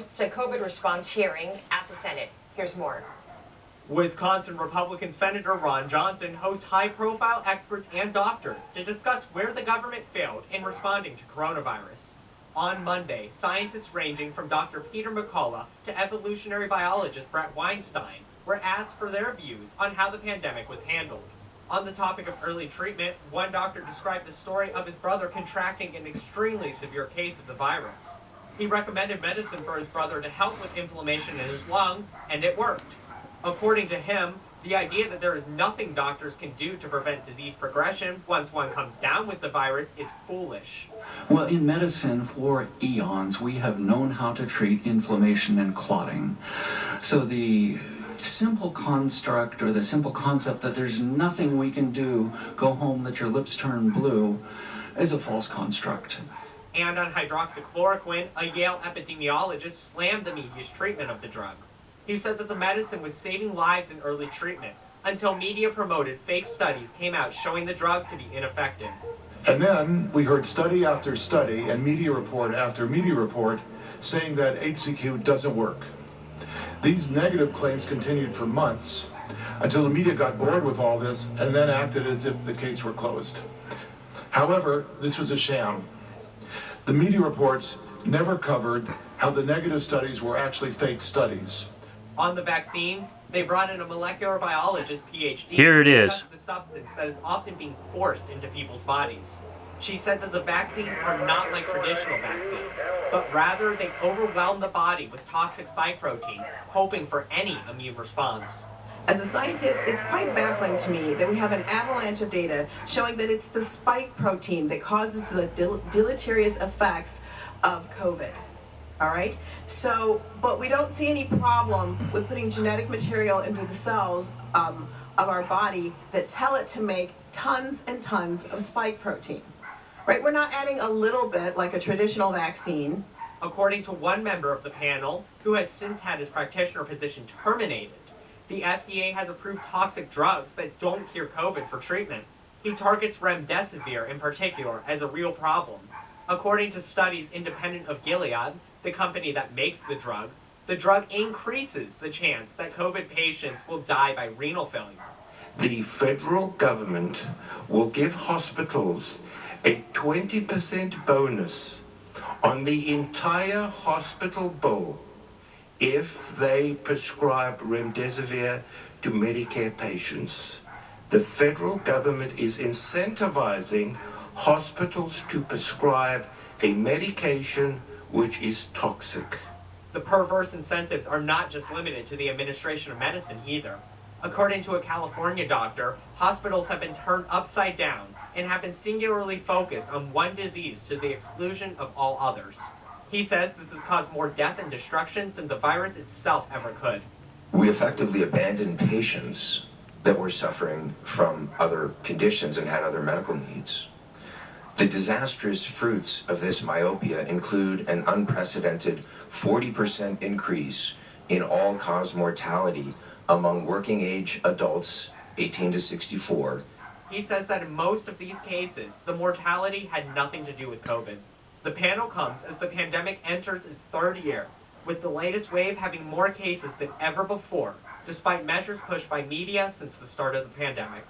A COVID response hearing at the Senate. Here's more. Wisconsin Republican Senator Ron Johnson hosts high profile experts and doctors to discuss where the government failed in responding to coronavirus. On Monday, scientists ranging from Dr. Peter McCullough to evolutionary biologist Bret Weinstein were asked for their views on how the pandemic was handled. On the topic of early treatment, one doctor described the story of his brother contracting an extremely severe case of the virus. He recommended medicine for his brother to help with inflammation in his lungs, and it worked. According to him, the idea that there is nothing doctors can do to prevent disease progression once one comes down with the virus is foolish. Well, in medicine for eons, we have known how to treat inflammation and clotting. So the simple construct or the simple concept that there's nothing we can do, go home, let your lips turn blue, is a false construct. And on hydroxychloroquine, a Yale epidemiologist slammed the media's treatment of the drug. He said that the medicine was saving lives in early treatment until media promoted fake studies came out showing the drug to be ineffective. And then we heard study after study and media report after media report saying that HCQ doesn't work. These negative claims continued for months until the media got bored with all this and then acted as if the case were closed. However, this was a sham. The media reports never covered how the negative studies were actually fake studies. On the vaccines, they brought in a molecular biologist PhD Here it to is. discuss the substance that is often being forced into people's bodies. She said that the vaccines are not like traditional vaccines, but rather they overwhelm the body with toxic spike proteins, hoping for any immune response. As a scientist, it's quite baffling to me that we have an avalanche of data showing that it's the spike protein that causes the del- deleterious effects of COVID. All right? So, but we don't see any problem with putting genetic material into the cells um, of our body that tell it to make tons and tons of spike protein. Right? We're not adding a little bit like a traditional vaccine. According to one member of the panel, who has since had his practitioner position terminated, the FDA has approved toxic drugs that don't cure COVID for treatment. He targets remdesivir in particular as a real problem. According to studies independent of Gilead, the company that makes the drug, the drug increases the chance that COVID patients will die by renal failure. the federal government will give hospitals a 20% bonus on the entire hospital bill if they prescribe remdesivir to Medicare patients. The federal government is incentivizing hospitals to prescribe a medication which is toxic. The perverse incentives are not just limited to the administration of medicine either. According to a California doctor, hospitals have been turned upside down and have been singularly focused on one disease to the exclusion of all others. He says this has caused more death and destruction than the virus itself ever could. we effectively abandoned patients that were suffering from other conditions and had other medical needs. The disastrous fruits of this myopia include an unprecedented 40% increase in all cause mortality among working age adults 18 to 64. He says that in most of these cases, the mortality had nothing to do with COVID. The panel comes as the pandemic enters its third year, with the latest wave having more cases than ever before, despite measures pushed by media since the start of the pandemic.